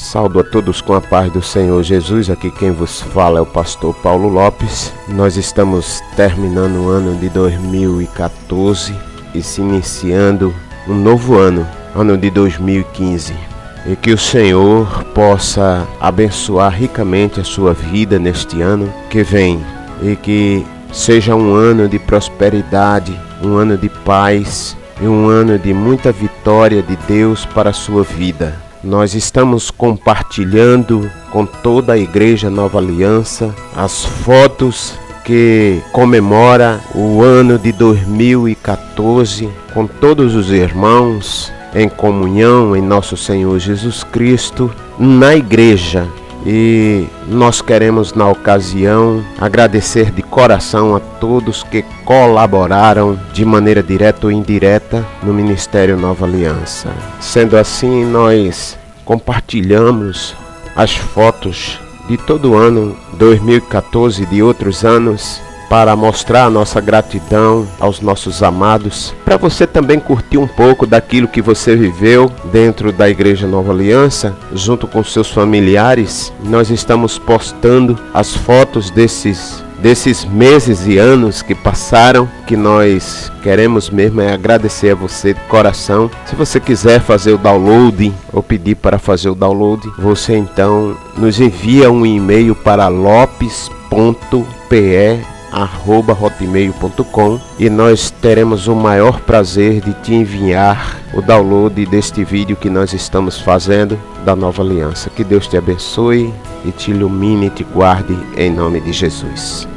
Saldo a todos com a paz do Senhor Jesus. Aqui quem vos fala é o pastor Paulo Lopes. Nós estamos terminando o ano de 2014 e se iniciando um novo ano, ano de 2015. E que o Senhor possa abençoar ricamente a sua vida neste ano que vem e que seja um ano de prosperidade, um ano de paz e um ano de muita vitória de Deus para a sua vida. Nós estamos compartilhando com toda a Igreja Nova Aliança as fotos que comemora o ano de 2014 com todos os irmãos em comunhão em nosso Senhor Jesus Cristo na igreja e nós queremos na ocasião agradecer de coração a todos que colaboraram de maneira direta ou indireta no Ministério Nova Aliança. Sendo assim, nós compartilhamos as fotos de todo o ano 2014 e de outros anos para mostrar a nossa gratidão aos nossos amados, para você também curtir um pouco daquilo que você viveu dentro da Igreja Nova Aliança, junto com seus familiares. Nós estamos postando as fotos desses desses meses e anos que passaram, que nós queremos mesmo é agradecer a você de coração. Se você quiser fazer o download ou pedir para fazer o download, você então nos envia um e-mail para lopes.pe hotmail.com e nós teremos o maior prazer de te enviar o download deste vídeo que nós estamos fazendo da nova aliança. Que Deus te abençoe e te ilumine e te guarde em nome de Jesus.